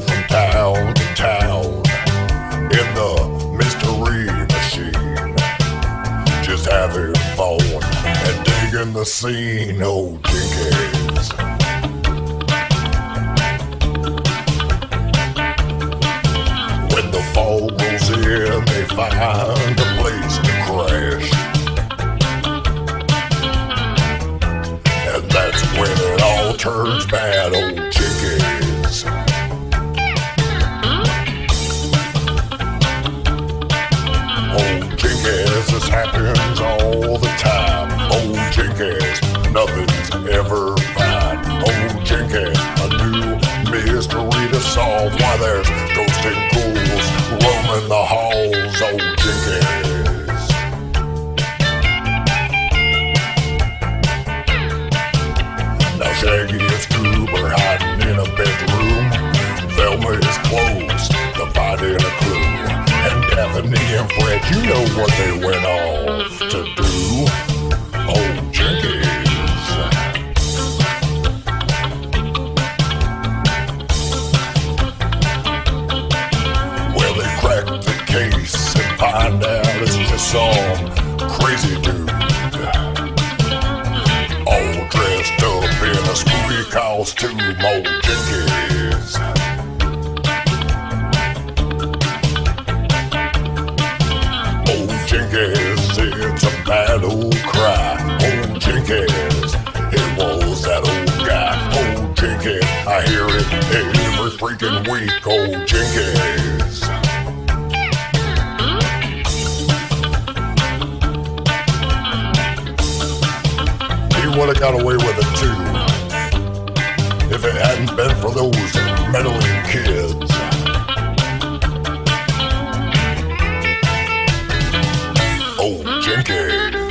from town to town in the mystery machine. Just having fun and digging the scene, oh Jenkins. When the fall rolls in, they find a place to crash. And that's when it all turns back. Nothing's ever fine. Old Jenkins, a new mystery to solve. Why there's ghosts and ghouls roaming the halls. Oh, Old Jenkins. Now Shaggy Scoob are hiding in a bedroom. Velma is close to finding a clue. And Daphne and Fred, you know what they went off and out it's just some crazy dude all dressed up in a spooky costume, old Jenkins. Old Jenkins, it's a battle cry. Old Jenkins, it was that old guy. Old Jenkins, I hear it every freaking week. Old Jenkins. would have got away with it too if it hadn't been for those meddling kids. Oh, Jenkins.